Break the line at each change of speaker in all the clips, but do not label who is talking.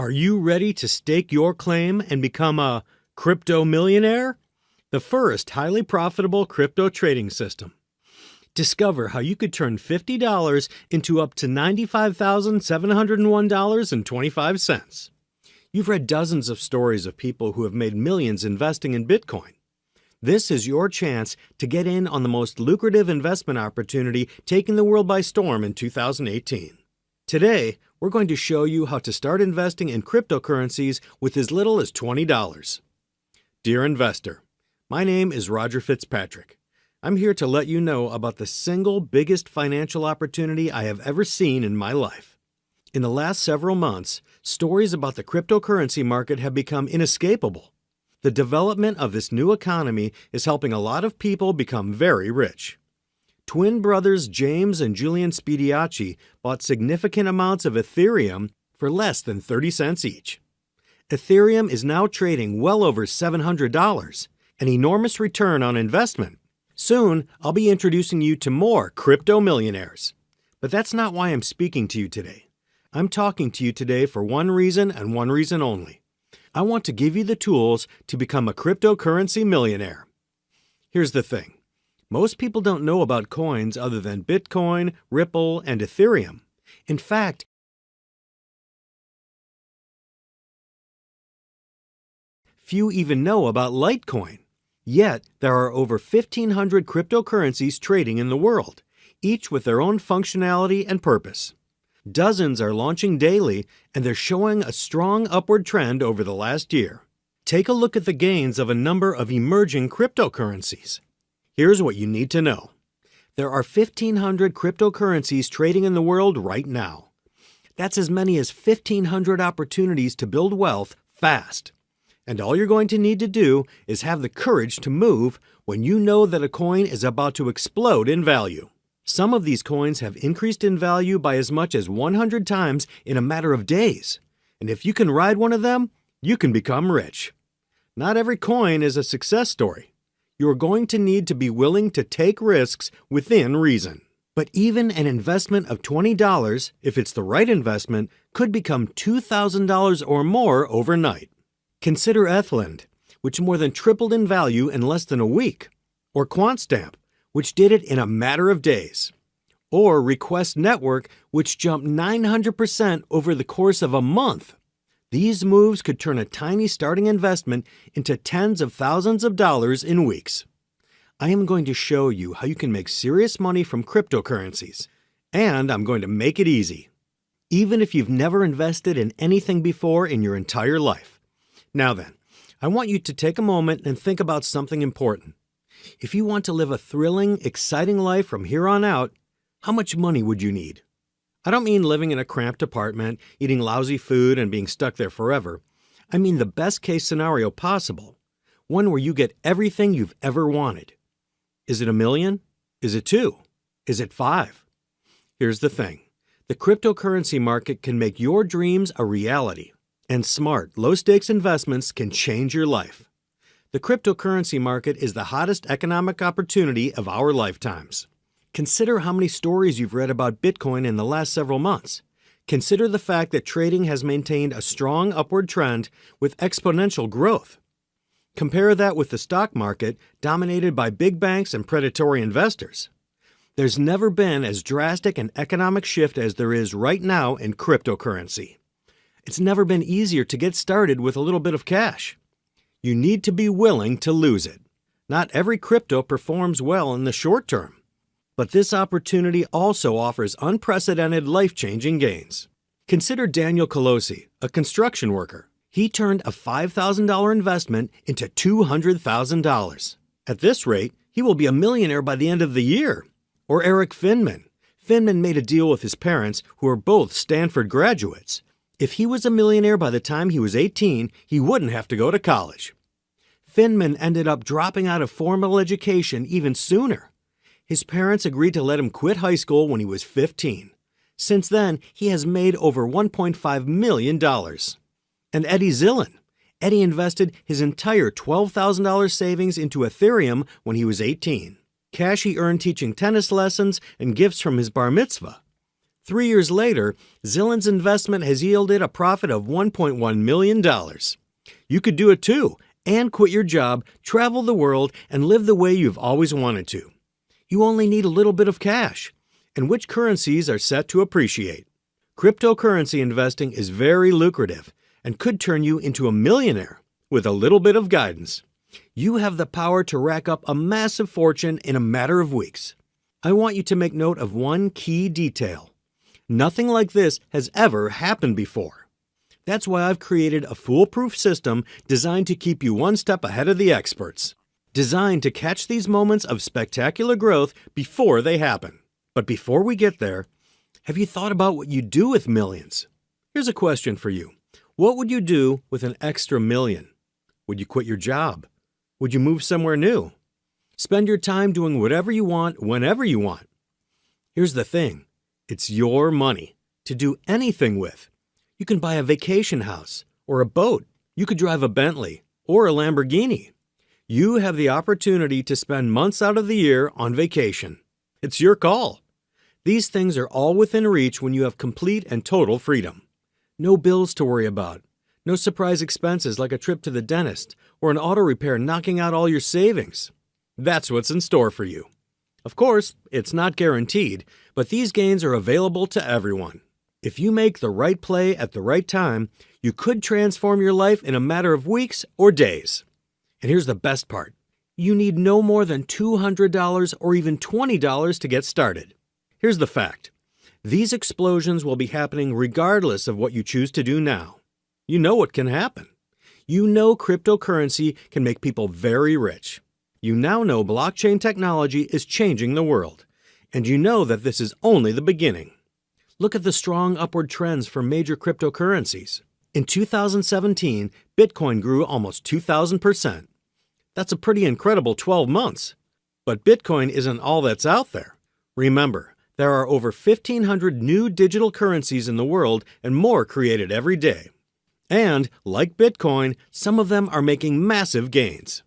Are you ready to stake your claim and become a crypto millionaire? The first highly profitable crypto trading system. Discover how you could turn $50 into up to $95,701.25. You've read dozens of stories of people who have made millions investing in Bitcoin. This is your chance to get in on the most lucrative investment opportunity taking the world by storm in 2018. Today, we're going to show you how to start investing in cryptocurrencies with as little as $20. Dear investor, my name is Roger Fitzpatrick. I'm here to let you know about the single biggest financial opportunity I have ever seen in my life. In the last several months, stories about the cryptocurrency market have become inescapable. The development of this new economy is helping a lot of people become very rich. Twin brothers James and Julian Spediacci bought significant amounts of Ethereum for less than 30 cents each. Ethereum is now trading well over $700, an enormous return on investment. Soon, I'll be introducing you to more crypto millionaires. But that's not why I'm speaking to you today. I'm talking to you today for one reason and one reason only. I want to give you the tools to become a cryptocurrency millionaire. Here's the thing most people don't know about coins other than Bitcoin, Ripple, and Ethereum. In fact, few even know about Litecoin. Yet, there are over 1,500 cryptocurrencies trading in the world, each with their own functionality and purpose. Dozens are launching daily, and they're showing a strong upward trend over the last year. Take a look at the gains of a number of emerging cryptocurrencies. Here's what you need to know. There are 1,500 cryptocurrencies trading in the world right now. That's as many as 1,500 opportunities to build wealth fast. And all you're going to need to do is have the courage to move when you know that a coin is about to explode in value. Some of these coins have increased in value by as much as 100 times in a matter of days. And if you can ride one of them, you can become rich. Not every coin is a success story. You're going to need to be willing to take risks within reason. But even an investment of $20, if it's the right investment, could become $2,000 or more overnight. Consider ETHLend, which more than tripled in value in less than a week, or QuantStamp, which did it in a matter of days, or Request Network, which jumped 900% over the course of a month. These moves could turn a tiny starting investment into tens of thousands of dollars in weeks. I am going to show you how you can make serious money from cryptocurrencies, and I'm going to make it easy, even if you've never invested in anything before in your entire life. Now then, I want you to take a moment and think about something important. If you want to live a thrilling, exciting life from here on out, how much money would you need? I don't mean living in a cramped apartment, eating lousy food, and being stuck there forever. I mean the best case scenario possible, one where you get everything you've ever wanted. Is it a million? Is it two? Is it five? Here's the thing the cryptocurrency market can make your dreams a reality and smart, low stakes investments can change your life. The cryptocurrency market is the hottest economic opportunity of our lifetimes. Consider how many stories you've read about Bitcoin in the last several months. Consider the fact that trading has maintained a strong upward trend with exponential growth. Compare that with the stock market, dominated by big banks and predatory investors. There's never been as drastic an economic shift as there is right now in cryptocurrency. It's never been easier to get started with a little bit of cash. You need to be willing to lose it. Not every crypto performs well in the short term, but this opportunity also offers unprecedented life changing gains. Consider Daniel Colosi, a construction worker. He turned a $5,000 investment into $200,000. At this rate, he will be a millionaire by the end of the year. Or Erik Finman. Finman made a deal with his parents, who are both Stanford graduates. If he was a millionaire by the time he was 18, he wouldn't have to go to college. Finman ended up dropping out of formal education even sooner. His parents agreed to let him quit high school when he was 15. Since then, he has made over $1.5 million. And Eddie Zillan. Eddie invested his entire $12,000 savings into Ethereum when he was 18. Cash he earned teaching tennis lessons and gifts from his bar mitzvah. Three years later, Zillan's investment has yielded a profit of $1.1 million. You could do it too and quit your job, travel the world, and live the way you've always wanted to. You only need a little bit of cash. And which currencies are set to appreciate? Cryptocurrency investing is very lucrative and could turn you into a millionaire with a little bit of guidance. You have the power to rack up a massive fortune in a matter of weeks. I want you to make note of one key detail. Nothing like this has ever happened before. That's why I've created a foolproof system designed to keep you one step ahead of the experts. Designed to catch these moments of spectacular growth before they happen. But before we get there, have you thought about what you do with millions? Here's a question for you. What would you do with an extra million? Would you quit your job? Would you move somewhere new? Spend your time doing whatever you want whenever you want. Here's the thing it's your money to do anything with. You can buy a vacation house or a boat. You could drive a Bentley or a Lamborghini. You have the opportunity to spend months out of the year on vacation. It's your call. These things are all within reach when you have complete and total freedom. No bills to worry about. No surprise expenses like a trip to the dentist or an auto repair knocking out all your savings. That's what's in store for you. Of course, it's not guaranteed, but these gains are available to everyone. If you make the right play at the right time, you could transform your life in a matter of weeks or days. And here's the best part you need no more than $200 or even $20 to get started. Here's the fact these explosions will be happening regardless of what you choose to do now. You know what can happen. You know cryptocurrency can make people very rich. You now know blockchain technology is changing the world. And you know that this is only the beginning. Look at the strong upward trends for major cryptocurrencies. In 2017, Bitcoin grew almost 2,000%. That's a pretty incredible 12 months. But Bitcoin isn't all that's out there. Remember, there are over 1,500 new digital currencies in the world and more created every day. And, like Bitcoin, some of them are making massive gains.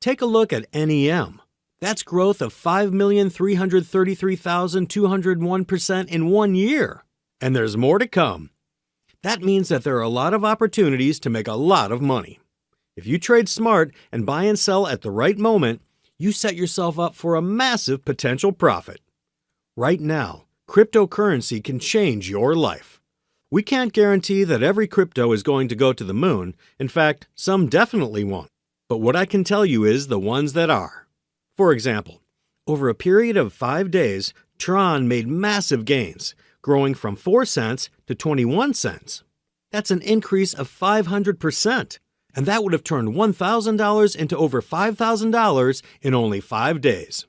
Take a look at NEM. That's growth of 5,333,201% in one year. And there's more to come. That means that there are a lot of opportunities to make a lot of money. If you trade smart and buy and sell at the right moment, you set yourself up for a massive potential profit. Right now, cryptocurrency can change your life. We can't guarantee that every crypto is going to go to the moon. In fact, some definitely won't. But what I can tell you is the ones that are. For example, over a period of five days, Tron made massive gains, growing from 4 cents to 21 cents. That's an increase of 500%, and that would have turned $1,000 into over $5,000 in only five days.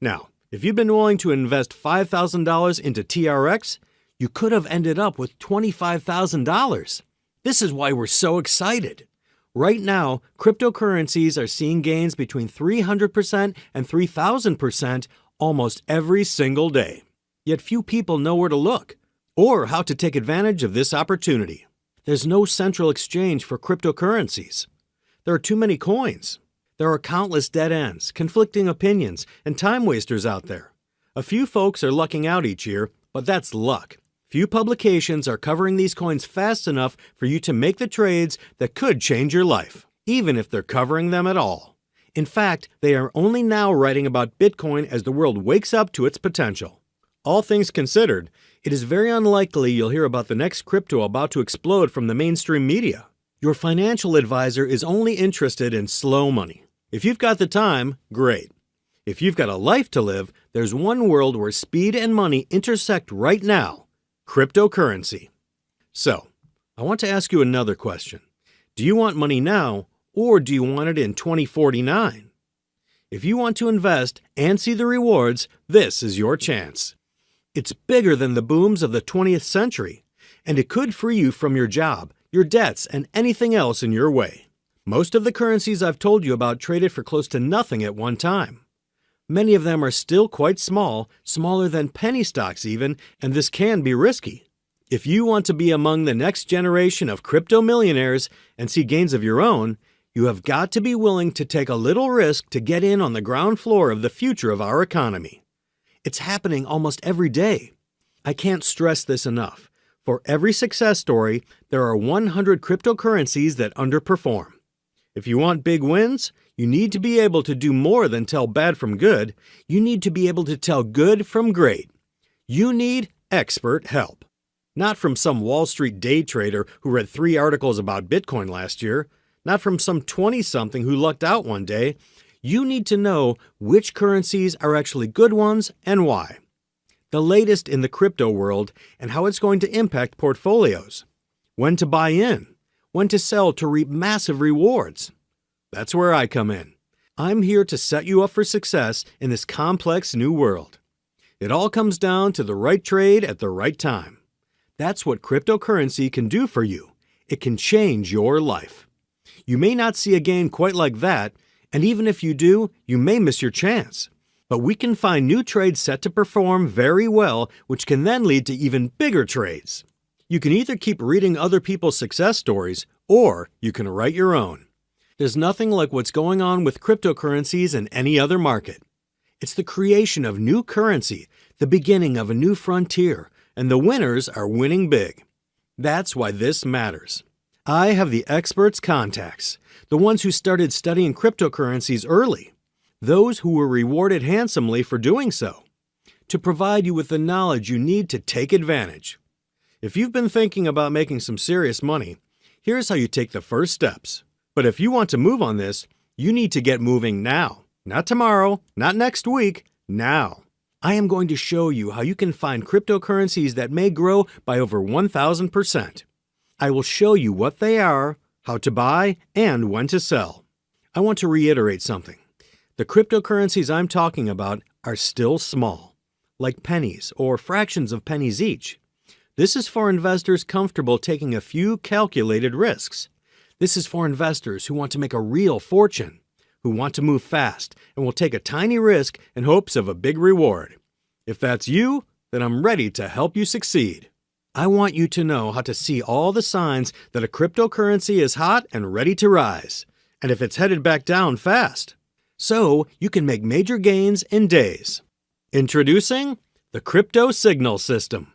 Now, if you've been willing to invest $5,000 into TRX, you could have ended up with $25,000. This is why we're so excited. Right now, cryptocurrencies are seeing gains between 300% and 3,000% almost every single day. Yet few people know where to look or how to take advantage of this opportunity. There's no central exchange for cryptocurrencies. There are too many coins. There are countless dead ends, conflicting opinions, and time wasters out there. A few folks are lucking out each year, but that's luck. Few publications are covering these coins fast enough for you to make the trades that could change your life, even if they're covering them at all. In fact, they are only now writing about Bitcoin as the world wakes up to its potential. All things considered, it is very unlikely you'll hear about the next crypto about to explode from the mainstream media. Your financial advisor is only interested in slow money. If you've got the time, great. If you've got a life to live, there's one world where speed and money intersect right now Cryptocurrency. So, I want to ask you another question. Do you want money now, or do you want it in 2049? If you want to invest and see the rewards, this is your chance. It's bigger than the booms of the 20th century, and it could free you from your job, your debts, and anything else in your way. Most of the currencies I've told you about traded for close to nothing at one time. Many of them are still quite small, smaller than penny stocks even, and this can be risky. If you want to be among the next generation of crypto millionaires and see gains of your own, you have got to be willing to take a little risk to get in on the ground floor of the future of our economy. It's happening almost every day. I can't stress this enough. For every success story, there are 100 cryptocurrencies that underperform. If you want big wins, you need to be able to do more than tell bad from good. You need to be able to tell good from great. You need expert help. Not from some Wall Street day trader who read three articles about Bitcoin last year, not from some 20 something who lucked out one day. You need to know which currencies are actually good ones and why. The latest in the crypto world and how it's going to impact portfolios. When to buy in, when to sell to reap massive rewards. That's where I come in. I'm here to set you up for success in this complex new world. It all comes down to the right trade at the right time. That's what cryptocurrency can do for you. It can change your life. You may not see a gain quite like that, and even if you do, you may miss your chance. But we can find new trades set to perform very well, which can then lead to even bigger trades. You can either keep reading other people's success stories, or you can write your own. There's nothing like what's going on with cryptocurrencies in any other market. It's the creation of new currency, the beginning of a new frontier, and the winners are winning big. That's why this matters. I have the experts' contacts, the ones who started studying cryptocurrencies early, those who were rewarded handsomely for doing so, to provide you with the knowledge you need to take advantage. If you've been thinking about making some serious money, here's how you take the first steps. But if you want to move on this, you need to get moving now. Not tomorrow, not next week, now. I am going to show you how you can find cryptocurrencies that may grow by over 1000%. I will show you what they are, how to buy, and when to sell. I want to reiterate something. The cryptocurrencies I'm talking about are still small, like pennies or fractions of pennies each. This is for investors comfortable taking a few calculated risks. This is for investors who want to make a real fortune who want to move fast and will take a tiny risk in hopes of a big reward. If that's you, then I'm ready to help you succeed. I want you to know how to see all the signs that a cryptocurrency is hot and ready to rise, and if it's headed back down fast. So you can make major gains in days. Introducing the Crypto Signal System.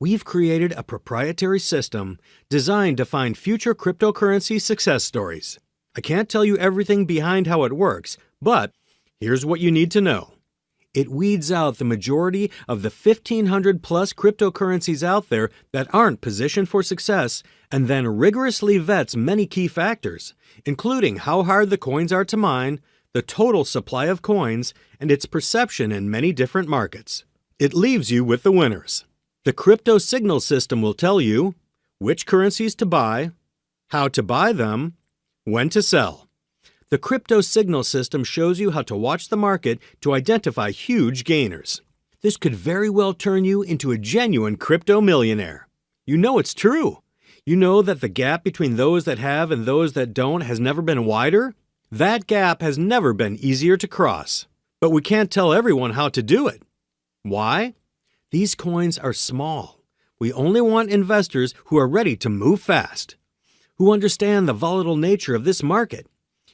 We've created a proprietary system designed to find future cryptocurrency success stories. I can't tell you everything behind how it works, but here's what you need to know. It weeds out the majority of the 1500 plus cryptocurrencies out there that aren't positioned for success and then rigorously vets many key factors, including how hard the coins are to mine, the total supply of coins, and its perception in many different markets. It leaves you with the winners. The crypto signal system will tell you which currencies to buy, how to buy them, when to sell. The crypto signal system shows you how to watch the market to identify huge gainers. This could very well turn you into a genuine crypto millionaire. You know it's true. You know that the gap between those that have and those that don't has never been wider? That gap has never been easier to cross. But we can't tell everyone how to do it. Why? These coins are small. We only want investors who are ready to move fast who understand the volatile nature of this market,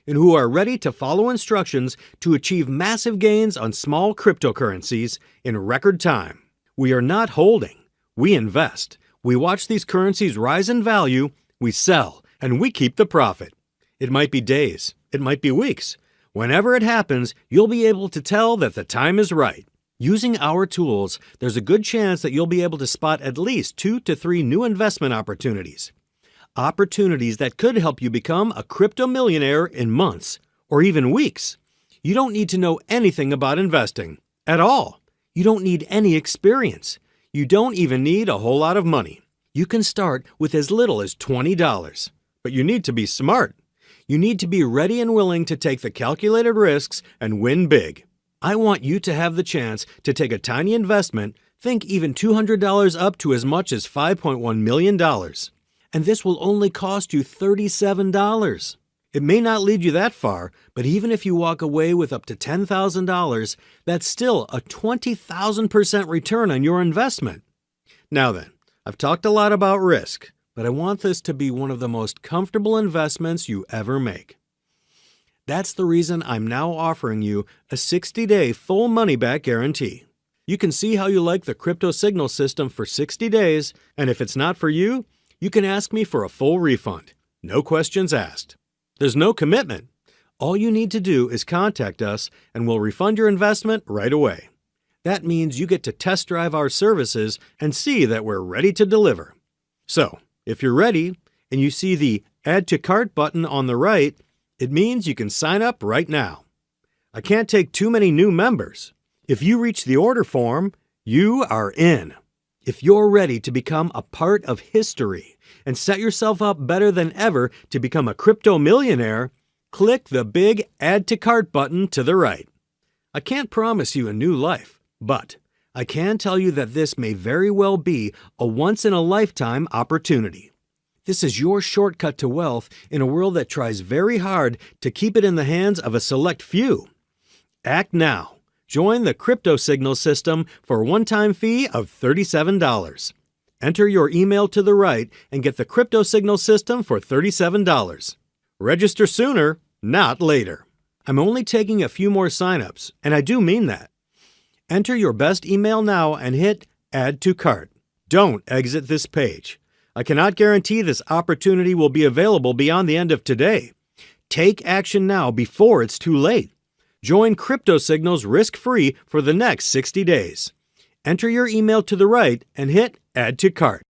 and who are ready to follow instructions to achieve massive gains on small cryptocurrencies in record time. We are not holding, we invest. We watch these currencies rise in value, we sell, and we keep the profit. It might be days, it might be weeks. Whenever it happens, you'll be able to tell that the time is right. Using our tools, there's a good chance that you'll be able to spot at least two to three new investment opportunities opportunities that could help you become a crypto millionaire in months or even weeks. You don't need to know anything about investing at all. You don't need any experience. You don't even need a whole lot of money. You can start with as little as $20. But you need to be smart. You need to be ready and willing to take the calculated risks and win big. I want you to have the chance to take a tiny investment, think even $200 up to as much as $5.1 million and this will only cost you $37. It may not lead you that far, but even if you walk away with up to $10,000, that's still a 20,000% return on your investment. Now then, I've talked a lot about risk, but I want this to be one of the most comfortable investments you ever make. That's the reason I'm now offering you a 60 day full money back guarantee. You can see how you like the crypto signal system for 60 days, and if it's not for you, you can ask me for a full refund. No questions asked. There's no commitment. All you need to do is contact us and we'll refund your investment right away. That means you get to test drive our services and see that we're ready to deliver. So, if you're ready and you see the Add to Cart button on the right, it means you can sign up right now. I can't take too many new members. If you reach the order form, you are in. If you're ready to become a part of history and set yourself up better than ever to become a crypto millionaire, click the big Add to Cart button to the right. I can't promise you a new life, but I can tell you that this may very well be a once in a lifetime opportunity. This is your shortcut to wealth in a world that tries very hard to keep it in the hands of a select few. Act now. Join the Crypto Signal system for a one time fee of $37. Enter your email to the right and get the Crypto Signal system for $37. Register sooner, not later. I'm only taking a few more signups, and I do mean that. Enter your best email now and hit Add to Cart. Don't exit this page. I cannot guarantee this opportunity will be available beyond the end of today. Take action now before it's too late. Join Crypto Signals risk free for the next 60 days. Enter your email to the right and hit Add to Cart.